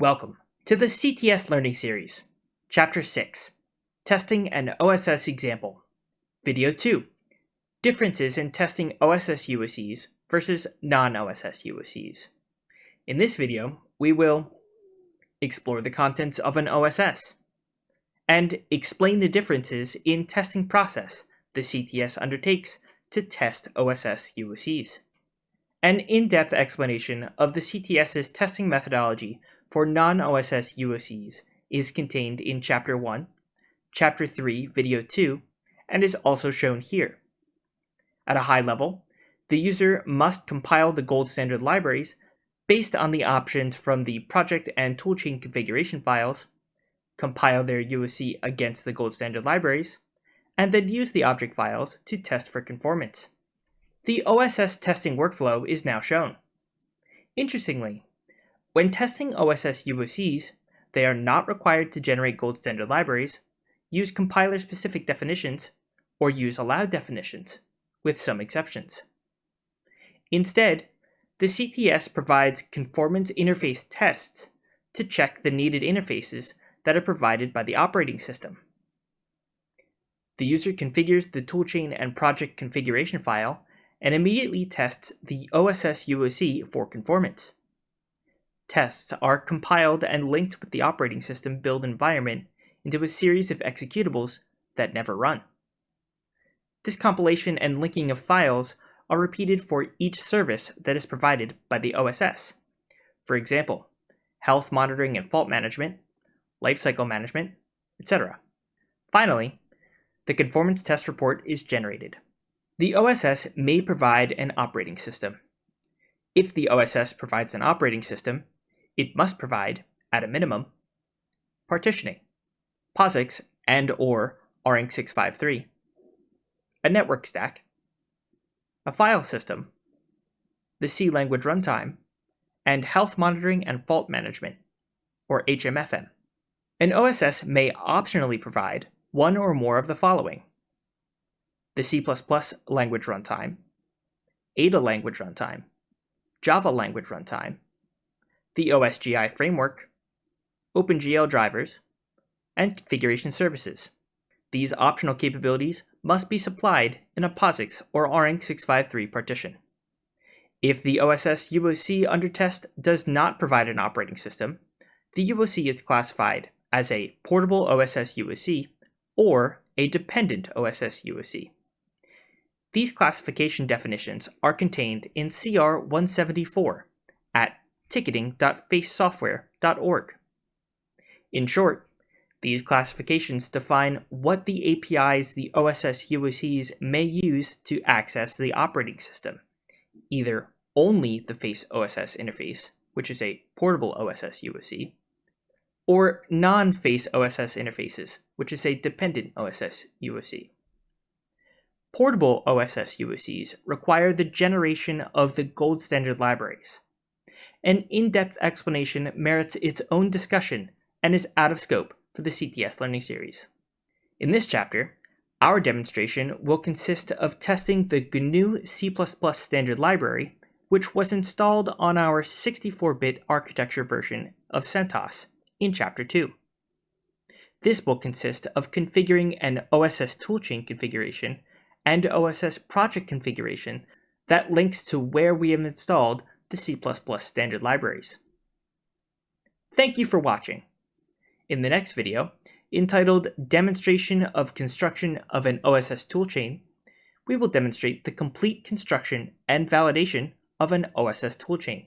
Welcome to the CTS Learning Series, Chapter 6, Testing an OSS Example, Video 2, Differences in Testing OSS UOCs versus non-OSS UOCs. In this video, we will explore the contents of an OSS, and explain the differences in testing process the CTS undertakes to test OSS UOCs. An in-depth explanation of the CTS's testing methodology for non-OSS UOCs is contained in Chapter 1, Chapter 3, Video 2, and is also shown here. At a high level, the user must compile the gold standard libraries based on the options from the project and toolchain configuration files, compile their UOC against the gold standard libraries, and then use the object files to test for conformance. The OSS testing workflow is now shown. Interestingly, when testing OSS UOCs, they are not required to generate gold standard libraries, use compiler-specific definitions, or use allowed definitions, with some exceptions. Instead, the CTS provides conformance interface tests to check the needed interfaces that are provided by the operating system. The user configures the toolchain and project configuration file and immediately tests the OSS UOC for conformance. Tests are compiled and linked with the operating system build environment into a series of executables that never run. This compilation and linking of files are repeated for each service that is provided by the OSS. For example, health monitoring and fault management, lifecycle management, etc. Finally, the conformance test report is generated. The OSS may provide an operating system. If the OSS provides an operating system, it must provide, at a minimum, partitioning, POSIX and or ARINC653, a network stack, a file system, the C language runtime, and health monitoring and fault management, or HMFM. An OSS may optionally provide one or more of the following the C++ language runtime, Ada language runtime, Java language runtime, the OSGI framework, OpenGL drivers, and configuration services. These optional capabilities must be supplied in a POSIX or ARINC653 partition. If the OSS UOC under test does not provide an operating system, the UOC is classified as a portable OSS UOC or a dependent OSS UOC. These classification definitions are contained in CR 174 at ticketing.facesoftware.org. In short, these classifications define what the APIs the OSS UOCs may use to access the operating system, either only the Face OSS interface, which is a portable OSS UOC, or non-Face OSS interfaces, which is a dependent OSS UOC. Portable OSS UOCs require the generation of the gold standard libraries. An in-depth explanation merits its own discussion and is out of scope for the CTS Learning Series. In this chapter, our demonstration will consist of testing the GNU C++ standard library, which was installed on our 64-bit architecture version of CentOS in Chapter 2. This will consist of configuring an OSS toolchain configuration and OSS project configuration that links to where we have installed the C++ standard libraries. Thank you for watching. In the next video, entitled Demonstration of Construction of an OSS Toolchain, we will demonstrate the complete construction and validation of an OSS toolchain.